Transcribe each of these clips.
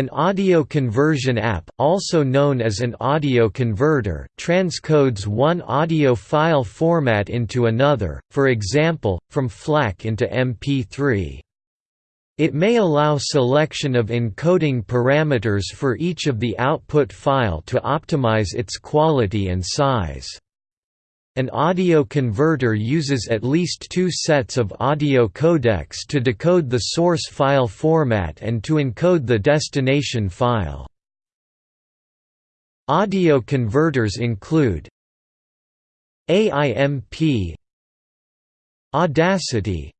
An audio conversion app, also known as an audio converter, transcodes one audio file format into another, for example, from FLAC into MP3. It may allow selection of encoding parameters for each of the output file to optimize its quality and size. An audio converter uses at least two sets of audio codecs to decode the source file format and to encode the destination file. Audio converters include AIMP Audacity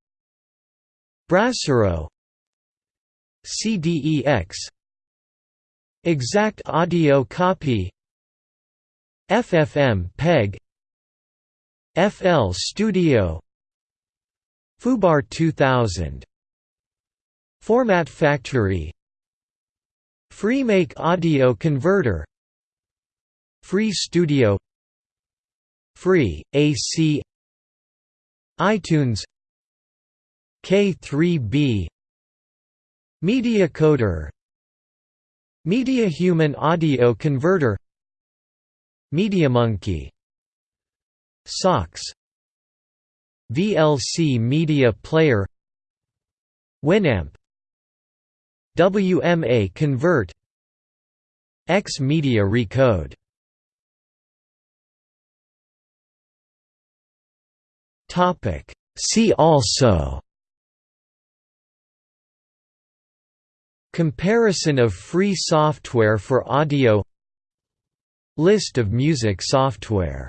Brasero CDEX Exact Audio Copy FFmpeg FL Studio. foobar 2000 Format Factory. FreeMake Audio Converter. Free Studio. Free, AC iTunes. K3B MediaCoder MediaHuman Audio Converter. MediaMonkey SOX. VLC Media Player. Winamp. WMA Convert. X Media Recode. Topic. See also. Comparison of free software for audio. List of music software